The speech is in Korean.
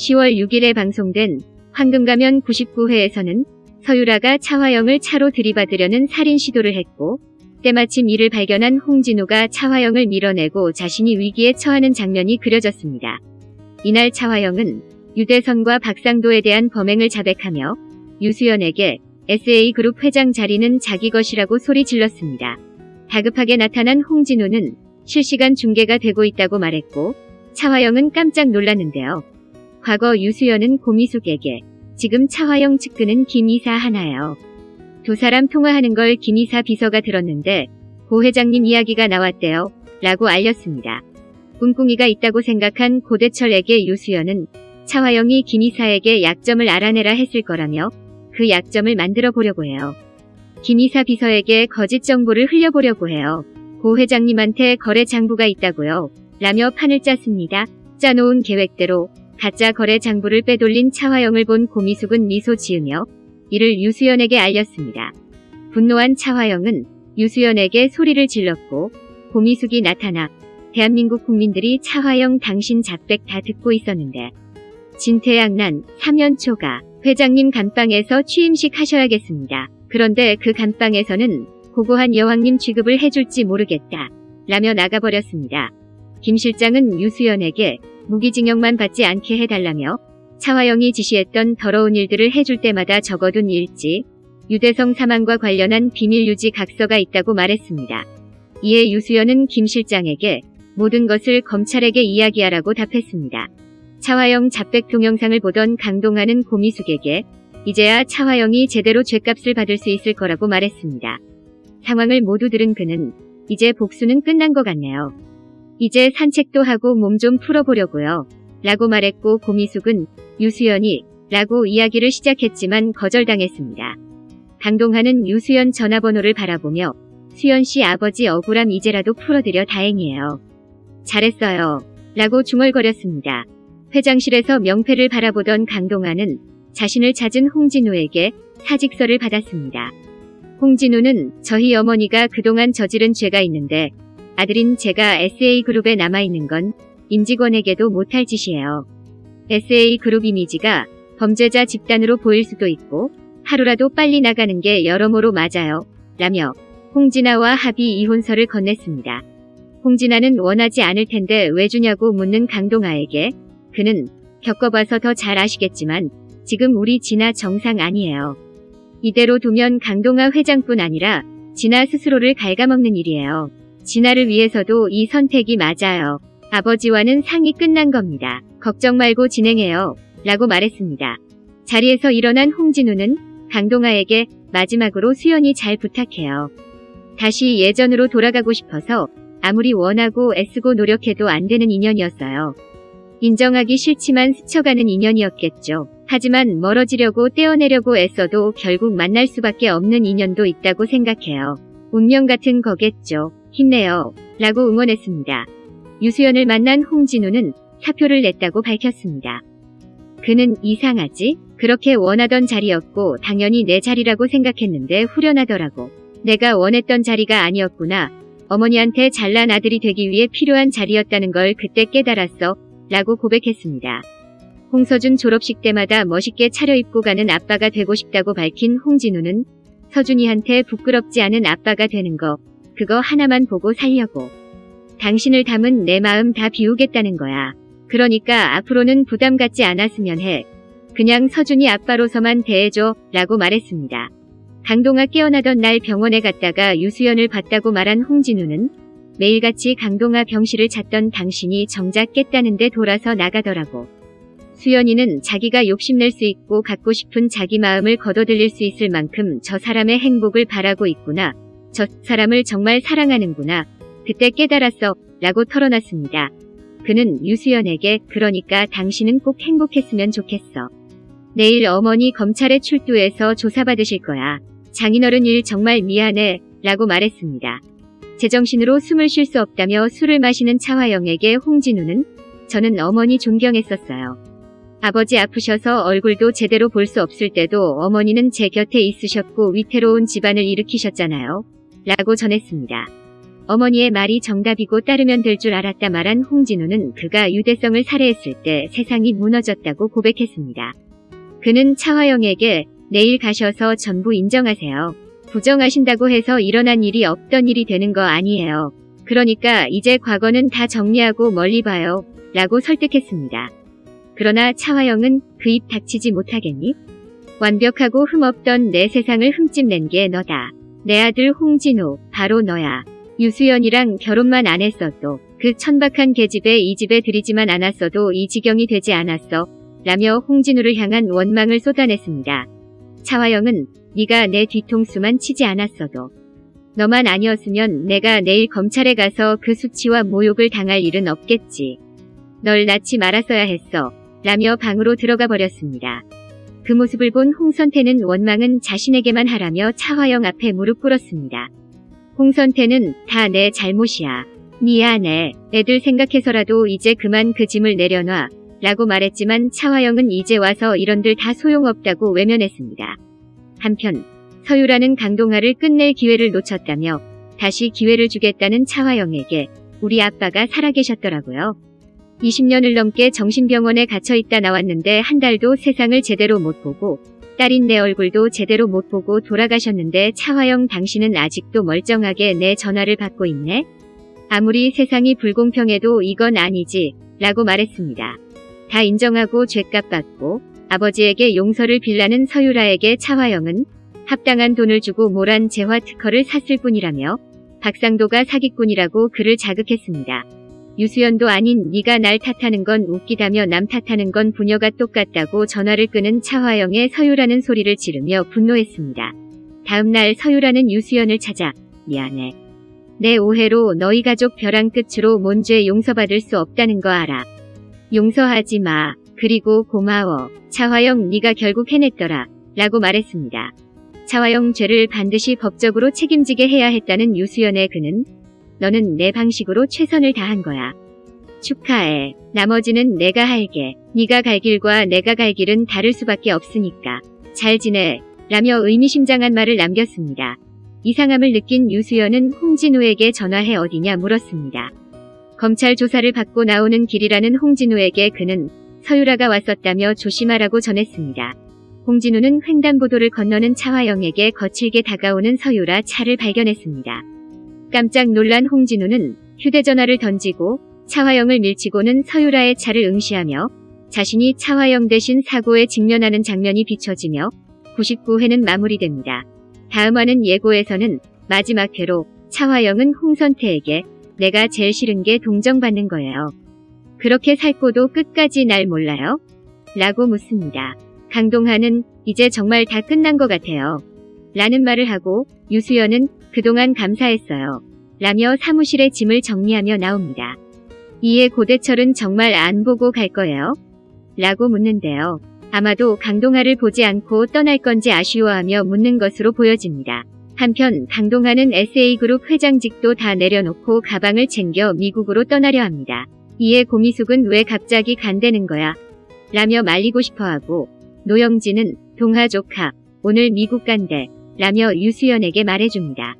10월 6일에 방송된 황금가면 99회에서는 서유라가 차화영을 차로 들이받으려는 살인 시도를 했고 때마침 이를 발견한 홍진우가 차화영을 밀어내고 자신이 위기에 처하는 장면이 그려졌습니다. 이날 차화영은 유대선과 박상도에 대한 범행을 자백하며 유수연에게 SA그룹 회장 자리는 자기 것이라고 소리 질렀습니다. 다급하게 나타난 홍진우는 실시간 중계가 되고 있다고 말했고 차화영은 깜짝 놀랐는데요. 과거 유수연은 고미숙에게 지금 차화영 측근은 김이사 하나예요. 두 사람 통화하는 걸 김이사 비서가 들었는데 고 회장님 이야기가 나왔대요. 라고 알렸습니다. 꿍꿍이가 있다고 생각한 고대철에게 유수연은 차화영이 김이사에게 약점을 알아내라 했을 거라며 그 약점을 만들어 보려고 해요. 김이사 비서에게 거짓 정보를 흘려보려고 해요. 고 회장님한테 거래 장부가 있다고요. 라며 판을 짰습니다. 짜놓은 계획대로 가짜 거래 장부를 빼돌린 차화영을 본 고미숙은 미소 지으며 이를 유수연에게 알렸습니다. 분노한 차화영은 유수연에게 소리를 질렀고 고미숙이 나타나 대한민국 국민들이 차화영 당신 작백 다 듣고 있었는데 진퇴양난 사면초가 회장님 간방에서 취임식 하셔야겠습니다. 그런데 그 간방에서는 고고한 여왕님 취급을 해줄지 모르겠다. 라며 나가버렸습니다. 김 실장은 유수연에게 무기징역만 받지 않게 해달라며 차화영이 지시했던 더러운 일들을 해줄 때마다 적어둔 일지, 유대성 사망과 관련한 비밀 유지 각서가 있다고 말했습니다. 이에 유수연은 김 실장에게 모든 것을 검찰에게 이야기하라고 답했습니다. 차화영 잡백 동영상을 보던 강동하는 고미숙에게 이제야 차화영이 제대로 죄값을 받을 수 있을 거라고 말했습니다. 상황을 모두 들은 그는 이제 복수는 끝난 것 같네요. 이제 산책도 하고 몸 좀 풀어보려고요. 라고 말했고 고미숙은 유수연이 라고 이야기를 시작했지만 거절당했습니다. 강동하는 유수연 전화번호를 바라보며 수연 씨 아버지 억울함 이제라도 풀어드려 다행이에요. 잘했어요. 라고 중얼거렸습니다. 회장실에서 명패를 바라보던 강동하는 자신을 찾은 홍진우에게 사직서를 받았습니다. 홍진우는 저희 어머니가 그동안 저지른 죄가 있는데 아들인 제가 SA그룹에 남아있는 건 임직원에게도 못할 짓이에요. SA그룹 이미지가 범죄자 집단으로 보일 수도 있고 하루라도 빨리 나가는 게 여러모로 맞아요. 라며 홍진아와 합의 이혼서를 건넸습니다. 홍진아는 원하지 않을 텐데 왜 주냐고 묻는 강동아에게 그는 겪어봐서 더 잘 아시겠지만 지금 우리 진아 정상 아니에요. 이대로 두면 강동아 회장뿐 아니라 진아 스스로를 갉아먹는 일이에요. 진아를 위해서도 이 선택이 맞아요. 아버지와는 상이 끝난 겁니다. 걱정 말고 진행해요. 라고 말했습니다. 자리에서 일어난 홍진우는 강동아에게 마지막으로 수연이 잘 부탁해요. 다시 예전으로 돌아가고 싶어서 아무리 원하고 애쓰고 노력해도 안 되는 인연이었어요. 인정하기 싫지만 스쳐가는 인연이었겠죠. 하지만 멀어지려고 떼어내려고 애써도 결국 만날 수밖에 없는 인연도 있다고 생각해요. 운명 같은 거겠죠. 힘내요. 라고 응원했습니다. 유수연을 만난 홍진우는 사표를 냈다고 밝혔습니다. 그는 이상하지? 그렇게 원하던 자리였고 당연히 내 자리라고 생각했는데 후련하더라고. 내가 원했던 자리가 아니었구나. 어머니한테 잘난 아들이 되기 위해 필요한 자리였다는 걸 그때 깨달았어. 라고 고백했습니다. 홍서준 졸업식 때마다 멋있게 차려입고 가는 아빠가 되고 싶다고 밝힌 홍진우는 서준이한테 부끄럽지 않은 아빠가 되는 거 그거 하나만 보고 살려고. 당신을 담은 내 마음 다 비우겠다는 거야. 그러니까 앞으로는 부담 갖지 않았으면 해. 그냥 서준이 아빠로서만 대해줘 라고 말했습니다. 강동아 깨어나던 날 병원에 갔다가 유수연을 봤다고 말한 홍진우는 매일같이 강동아 병실을 찾던 당신이 정작 깼다는데 돌아서 나가더라고. 수연이는 자기가 욕심낼 수 있고 갖고 싶은 자기 마음을 거둬들일 수 있을 만큼 저 사람의 행복을 바라고 있구나. 저 사람을 정말 사랑하는구나. 그때 깨달았어. 라고 털어놨습니다. 그는 유수연에게 그러니까 당신은 꼭 행복했으면 좋겠어. 내일 어머니 검찰에 출두해서 조사받으실 거야. 장인어른 일 정말 미안해. 라고 말했습니다. 제정신으로 숨을 쉴 수 없다며 술을 마시는 차화영에게 홍진우는 저는 어머니 존경했었어요. 아버지 아프셔서 얼굴도 제대로 볼 수 없을 때도 어머니는 제 곁에 있으셨고 위태로운 집안을 일으키셨잖아요. 라고 전했습니다. 어머니의 말이 정답이고 따르면 될 줄 알았다 말한 홍진우는 그가 유대성을 살해했을 때 세상이 무너졌다고 고백했습니다. 그는 차화영에게 내일 가셔서 전부 인정하세요. 부정하신다고 해서 일어난 일이 없던 일이 되는 거 아니에요. 그러니까 이제 과거는 다 정리하고 멀리 봐요. 라고 설득했습니다. 그러나 차화영은 그 입 닥치지 못하겠니? 완벽하고 흠없던 내 세상을 흠집낸 게 너다. 내 아들 홍진우, 바로 너야. 유수연이랑 결혼만 안 했어도 그 천박한 계집에 이 집에 들이지만 않았어도 이 지경이 되지 않았어. 라며 홍진우를 향한 원망을 쏟아냈습니다. 차화영은 네가 내 뒤통수만 치지 않았어도 너만 아니었으면 내가 내일 검찰에 가서 그 수치와 모욕을 당할 일은 없겠지. 널 낳지 말았어야 했어. 라며 방으로 들어가 버렸습니다. 그 모습을 본 홍선태는 원망은 자신에게만 하라며 차화영 앞에 무릎 꿇었습니다. 홍선태는 다 내 잘못이야. 미안해. 애들 생각해서라도 이제 그만 그 짐을 내려놔. 라고 말했지만 차화영은 이제 와서 이런들 다 소용없다고 외면했습니다. 한편 서유라는 강동아를 끝낼 기회를 놓쳤다며 다시 기회를 주겠다는 차화영에게 우리 아빠가 살아계셨더라고요. 20년을 넘게 정신병원에 갇혀있다 나왔는데 한 달도 세상을 제대로 못 보고 딸인 내 얼굴도 제대로 못 보고 돌아가셨는데 차화영 당신은 아직도 멀쩡하게 내 전화를 받고 있네? 아무리 세상이 불공평해도 이건 아니지 라고 말했습니다. 다 인정하고 죄값 받고 아버지에게 용서를 빌라는 서유라에게 차화영은 합당한 돈을 주고 모란 재화 특허를 샀을 뿐이라며 박상도가 사기꾼이라고 그를 자극했습니다. 유수연도 아닌 네가 날 탓하는 건 웃기다며 남 탓하는 건 부녀가 똑같다고 전화를 끄는 차화영의 서유라는 소리를 지르며 분노했습니다. 다음날 서유라는 유수연을 찾아 미안해. 내 오해로 너희 가족 벼랑 끝으로 몬죄 용서받을 수 없다는 거 알아. 용서하지 마. 그리고 고마워. 차화영 네가 결국 해냈더라. 라고 말했습니다. 차화영 죄를 반드시 법적으로 책임지게 해야 했다는 유수연의 그는 너는 내 방식으로 최선을 다한 거야. 축하해. 나머지는 내가 할게. 네가 갈 길과 내가 갈 길은 다를 수밖에 없으니까. 잘 지내. 라며 의미심장한 말을 남겼습니다. 이상함을 느낀 유수연은 홍진우에게 전화해 어디냐 물었습니다. 검찰 조사를 받고 나오는 길이라는 홍진우에게 그는 서유라가 왔었다며 조심하라고 전했습니다. 홍진우는 횡단보도를 건너는 차화영에게 거칠게 다가오는 서유라 차를 발견했습니다. 깜짝 놀란 홍진우는 휴대전화를 던지고 차화영을 밀치고는 서유라의 차를 응시하며 자신이 차화영 대신 사고에 직면하는 장면이 비춰지며 99회는 마무리됩니다. 다음화는 예고에서는 마지막 회로 차화영은 홍선태에게 내가 제일 싫은 게 동정받는 거예요. 그렇게 살고도 끝까지 날 몰라요? 라고 묻습니다. 강동하는 이제 정말 다 끝난 것 같아요. 라는 말을 하고 유수연은 그동안 감사했어요. 라며 사무실의 짐을 정리하며 나옵니다. 이에 고대철은 정말 안 보고 갈 거예요? 라고 묻는데요. 아마도 강동하를 보지 않고 떠날 건지 아쉬워하며 묻는 것으로 보여집니다. 한편 강동하는 SA그룹 회장직도 다 내려놓고 가방을 챙겨 미국으로 떠나려 합니다. 이에 고미숙은 왜 갑자기 간대는 거야? 라며 말리고 싶어하고 노영진은 동하 조카 오늘 미국 간대 라며 유수연에게 말해줍니다.